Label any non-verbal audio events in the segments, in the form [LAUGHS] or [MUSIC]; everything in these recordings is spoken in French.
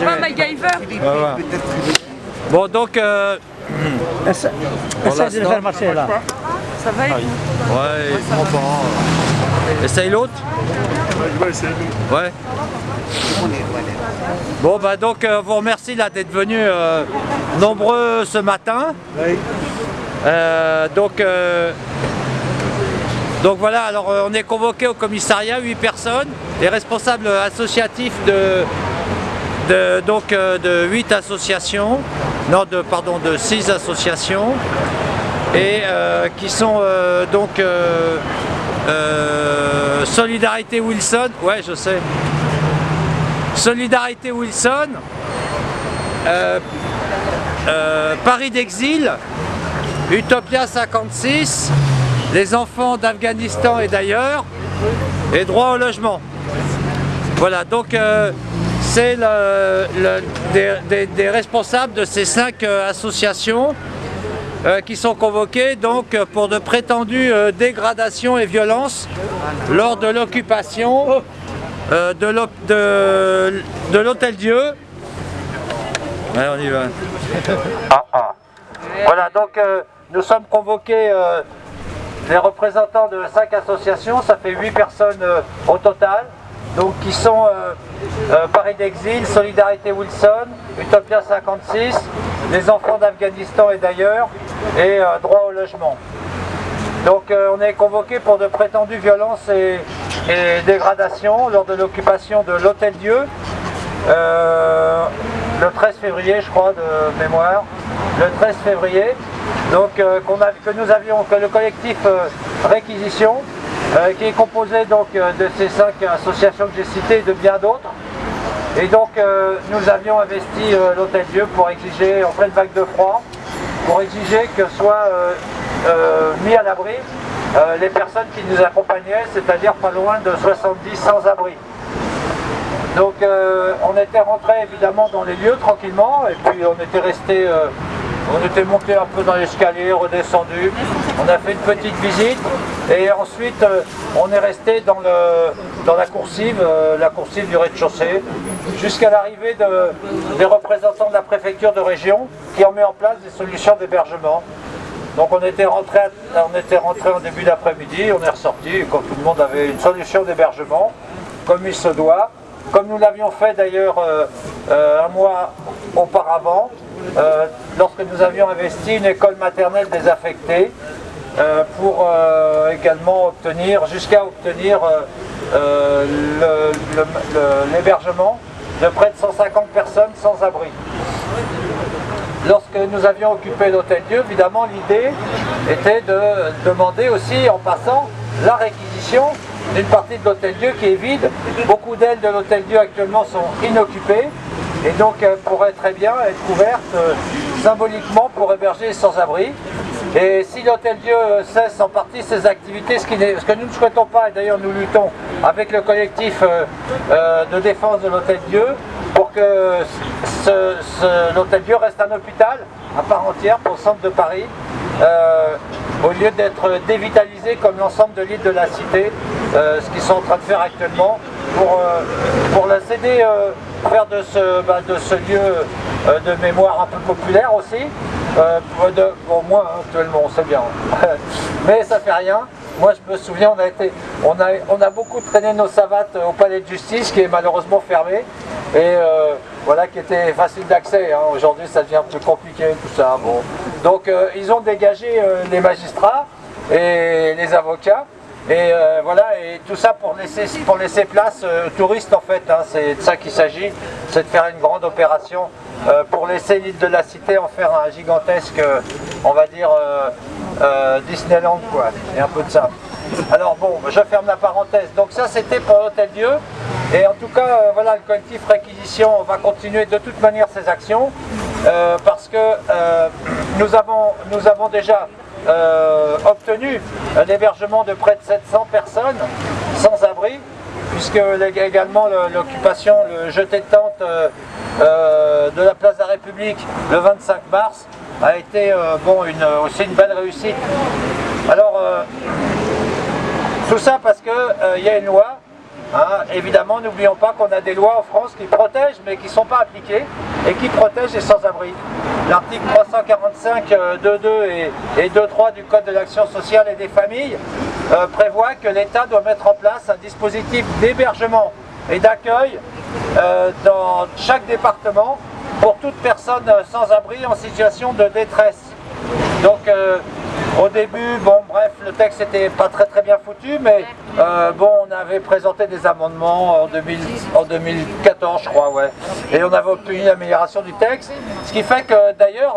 Il n'y a pas MacGyver Voilà. Bon, donc... Euh, [CLEARS THROAT] Essa- Essaye de le faire marcher là. Ça va vous ouais, il prend pas. Essaye l'autre Ouais. Bon, bah donc, euh, vous remercie là d'être venus euh, nombreux ce matin. Euh, donc, euh, donc voilà, alors euh, on est convoqué au commissariat, 8 personnes, les responsables associatifs de, donc, euh, de 8 associations, non, de, pardon, de 6 associations, et euh, qui sont euh, donc Solidarité Wilson, ouais je sais, Solidarité Wilson, Paris d'exil, Utopia 56, les enfants d'Afghanistan et d'ailleurs, et droit au logement. Voilà, donc c'est des, responsables de ces cinq euh, associations euh, qui sont convoqués donc euh, pour de prétendues dégradations et violences lors de l'occupation de l'Hôtel Dieu. Ouais, on y va. Ah, ah. Voilà, donc nous sommes convoqués les représentants de cinq associations, ça fait huit personnes au total, donc qui sont euh, euh, Paris d'Exil, Solidarité Wilson, Utopia 56, les enfants d'Afghanistan et d'ailleurs, et euh, droit au logement. Donc on est convoqué pour de prétendues violences et, dégradations lors de l'occupation de l'Hôtel Dieu, le 13 février je crois de mémoire, le 13 février, donc a- que nous avions, que le collectif Réquisition, euh, qui est composé donc euh, de ces cinq associations que j'ai citées et de bien d'autres, et donc euh, nous avions investi l'Hôtel Dieu pour exiger, en pleine vague de froid, pour exiger que soient mis à l'abri les personnes qui nous accompagnaient, c'est-à-dire pas loin de 70 sans-abri. Donc on était rentré évidemment dans les lieux tranquillement et puis on était resté, on était monté un peu dans l'escalier, redescendu, on a fait une petite visite. Et ensuite euh, on est resté dans, la coursive, euh, la coursive du rez-de-chaussée, jusqu'à l'arrivée de- des représentants de la préfecture de région qui ont mis en place des solutions d'hébergement. Donc on était rentré, en début d'après-midi, on est ressorti quand tout le monde avait une solution d'hébergement, comme il se doit, comme nous l'avions fait d'ailleurs euh, un mois auparavant, euh, lorsque nous avions investi une école maternelle désaffectée, euh, pour euh, également obtenir, jusqu'à obtenir l'hébergement de près de 150 personnes sans abri. Lorsque nous avions occupé l'Hôtel Dieu, évidemment, l'idée était de demander aussi, en passant, la réquisition d'une partie de l'Hôtel Dieu qui est vide. Beaucoup d'ailes de l'Hôtel Dieu actuellement sont inoccupées et donc elles pourraient très bien être couvertes euh, symboliquement pour héberger les sans-abri. Et si l'Hôtel Dieu cesse en partie ses activités, ce, que nous ne souhaitons pas, et d'ailleurs nous luttons avec le collectif euh, euh, de défense de l'Hôtel Dieu, pour que ce- ce- l'Hôtel Dieu reste un hôpital à part entière pour le centre de Paris, euh, au lieu d'être dévitalisé comme l'ensemble de l'île de la Cité, euh, ce qu'ils sont en train de faire actuellement, pour, euh, pour la céder, euh, faire de ce, bah, de ce lieu euh, de mémoire un peu populaire aussi, euh, moins hein, actuellement, on sait bien. [LAUGHS] Mais ça fait rien. Moi, je me souviens, on a, été, on a, on a beaucoup traîné nos savates au palais de justice, qui est malheureusement fermé, et euh, voilà, qui était facile d'accès. hein. Aujourd'hui, ça devient plus compliqué, tout ça. Bon. Donc, euh, ils ont dégagé les magistrats et les avocats. Et euh, voilà, et tout ça pour laisser, pour laisser place euh, aux touristes en fait, hein. c'est de ça qu'il s'agit, c'est de faire une grande opération euh, pour laisser l'île de la Cité en faire un gigantesque, on va dire, Disneyland quoi, et un peu de ça. Alors bon, je ferme la parenthèse, donc ça c'était pour l'Hôtel Dieu, et en tout cas, voilà, le collectif Réquisition va continuer de toute manière ses actions, parce que nous, avons, nous avons déjà euh, obtenu un hébergement de près de 700 personnes sans abri, puisque également le- l'occupation, le jeté de tente euh, euh, de la place de la République le 25 mars a été aussi une belle réussite. Alors, tout ça parce qu'il y a une loi Hein, évidemment, n'oublions pas qu'on a des lois en France qui protègent, mais qui ne sont pas appliquées, et qui protègent les sans-abri. L'article 345 2.2 et, et 2.3 du Code de l'action sociale et des familles euh, prévoit que l'État doit mettre en place un dispositif d'hébergement et d'accueil euh, dans chaque département pour toute personne sans abri en situation de détresse. Donc euh, début, bon bref, le texte n'était pas très très bien foutu, mais euh, bon, on avait présenté des amendements en, 2000 en 2014, je crois, ouais. Et on avait obtenu l'amélioration du texte, ce qui fait que d'ailleurs,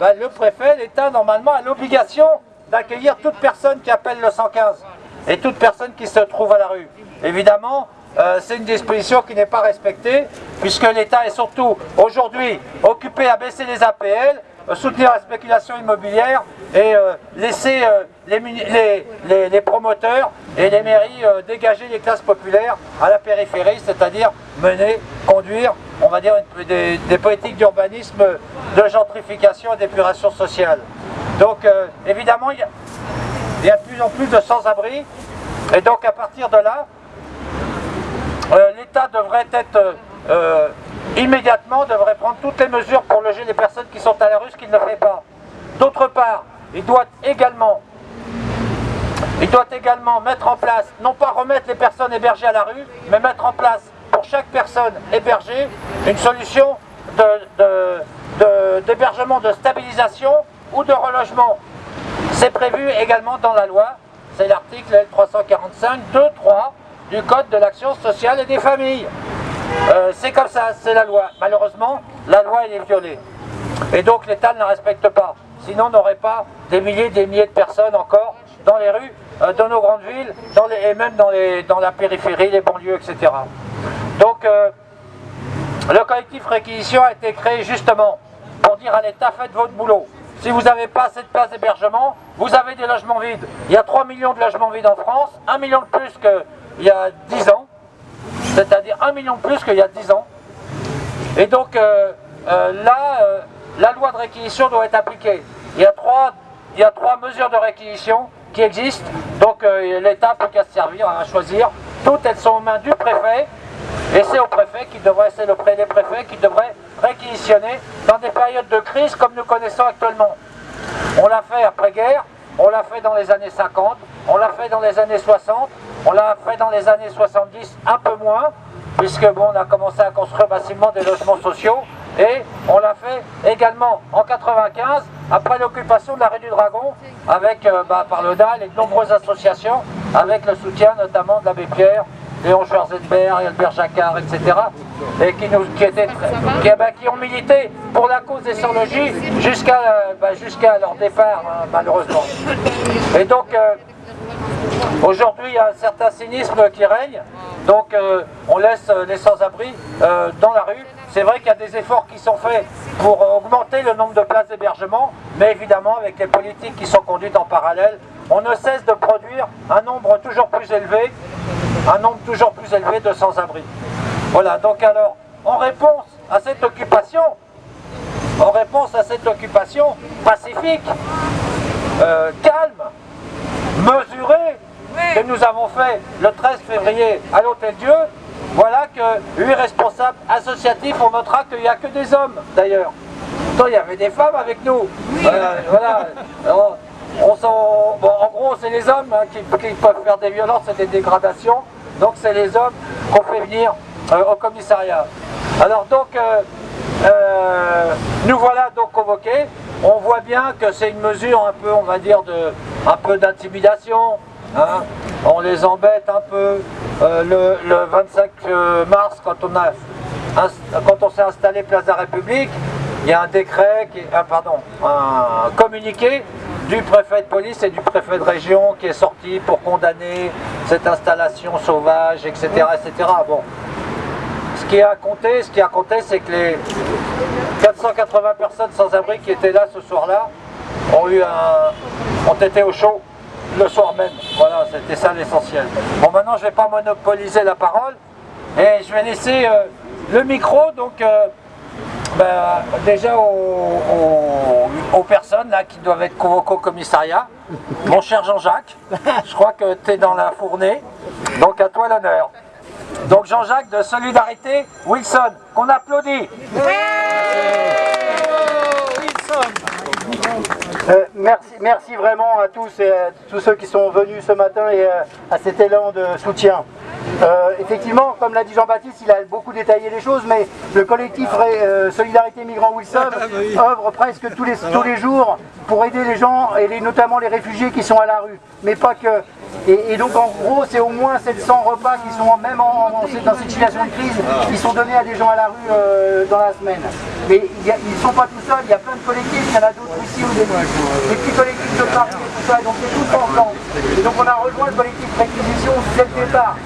bah, le préfet, l'État, normalement, a l'obligation d'accueillir toute personne qui appelle le 115 et toute personne qui se trouve à la rue. Évidemment, euh, c'est une disposition qui n'est pas respectée, puisque l'État est surtout aujourd'hui occupé à baisser les APL, euh, soutenir la spéculation immobilière et euh, laisser les, les, promoteurs et les mairies dégager les classes populaires à la périphérie, c'est-à-dire mener, conduire, on va dire, des, politiques d'urbanisme, de gentrification et d'épuration sociale. Donc évidemment, il y, a, de plus en plus de sans-abri, et donc à partir de là, euh, l'État devrait être euh, euh, immédiatement devrait prendre toutes les mesures pour loger les personnes qui sont à la rue, ce qu'il ne fait pas. D'autre part, il doit également mettre en place, non pas remettre les personnes hébergées à la rue, mais mettre en place pour chaque personne hébergée une solution d'hébergement, de, stabilisation ou de relogement. C'est prévu également dans la loi, c'est l'article L345 2.3 du Code de l'action sociale et des familles. Euh, c'est comme ça, c'est la loi. Malheureusement, la loi est violée. Et donc l'État ne la respecte pas. Sinon, on n'aurait pas des milliers des milliers de personnes encore dans les rues, euh, dans nos grandes villes, et même dans, la périphérie, les banlieues, etc. Donc, euh, le collectif réquisition a été créé justement pour dire à l'État, faites votre boulot. Si vous n'avez pas assez de places d'hébergement, vous avez des logements vides. Il y a 3 millions de logements vides en France, 1 million de plus que il y a 10 ans, c'est-à-dire un million de plus qu'il y a 10 ans. Et donc euh, euh, là, euh, la loi de réquisition doit être appliquée. Il y a trois, il y a trois mesures de réquisition qui existent, donc l'État peut qu'à se servir à choisir. Toutes elles sont aux mains du préfet, et c'est au préfet qui devrait, c'est le des préfets qui devrait réquisitionner dans des périodes de crise comme nous connaissons actuellement. On l'a fait après-guerre, on l'a fait dans les années 50, on l'a fait dans les années 60, on l'a fait dans les années 70 un peu moins, puisque bon, on a commencé à construire massivement des logements sociaux, et on l'a fait également en 95, après l'occupation de la rue du Dragon, avec, euh, bah, par le DAL et de nombreuses associations, avec le soutien notamment de l'abbé Pierre, Léon Schwarzenberg, Albert Jacquard, etc. Et qui, nous, étaient, bah, qui ont milité pour la cause des sans-logis jusqu'à euh, bah, leur départ, hein, malheureusement. Et donc, euh, Aujourd'hui, il y a un certain cynisme qui règne, donc euh, on laisse les sans-abri euh, dans la rue. C'est vrai qu'il y a des efforts qui sont faits pour augmenter le nombre de places d'hébergement, mais évidemment, avec les politiques qui sont conduites en parallèle, on ne cesse de produire un nombre toujours plus élevé, un nombre toujours plus élevé de sans-abri. Voilà, donc alors, en réponse à cette occupation, en réponse à cette occupation pacifique, euh, calme, mesurée, que nous avons fait le 13 février à l'Hôtel Dieu, voilà que huit responsables associatifs, on notera qu'il n'y a que des hommes d'ailleurs. Il y avait des femmes avec nous. Euh, voilà. [LAUGHS] On, en gros, c'est les hommes hein, qui, peuvent faire des violences et des dégradations. Donc c'est les hommes qu'on fait venir euh, au commissariat. Alors donc, euh, nous voilà donc convoqués. On voit bien que c'est une mesure un peu, on va dire, de, un peu d'intimidation, Hein? on les embête un peu. Euh, le, 25 euh, mars, quand on, s'est installé Place de la République, il y a un décret, qui, ah, pardon, un communiqué du préfet de police et du préfet de région qui est sorti pour condamner cette installation sauvage, etc. etc. Bon. Ce qui a compté, ce c'est que les 480 personnes sans abri qui étaient là ce soir-là ont ont été au chaud le soir même. Voilà, c'était ça l'essentiel. Bon, maintenant, je ne vais pas monopoliser la parole et je vais laisser euh, le micro, donc, euh, ben, déjà aux, personnes là, qui doivent être convoquées au commissariat. Mon cher Jean-Jacques, je crois que tu es dans la fournée, donc à toi l'honneur. Donc Jean-Jacques de Solidarité Wilson, qu'on applaudit. Merci, merci vraiment à tous et à tous ceux qui sont venus ce matin et euh, à cet élan de soutien. Euh, effectivement, comme l'a dit Jean-Baptiste, il a beaucoup détaillé les choses, mais le collectif euh, Solidarité Migrants Wilson œuvre presque tous les, tous les jours pour aider les gens, et les- notamment les réfugiés qui sont à la rue, mais pas que. Et, et donc en gros, c'est au moins 700 repas qui sont, même en- en- dans cette situation de crise, qui sont donnés à des gens à la rue euh, dans la semaine. Mais ils ne sont pas tout seuls, il y a plein de collectifs, il y en a d'autres ici ou des, des petits collectifs de Paris et tout ça, donc c'est tout ensemble. Et donc on a rejoint le collectif Réquisition dès le départ.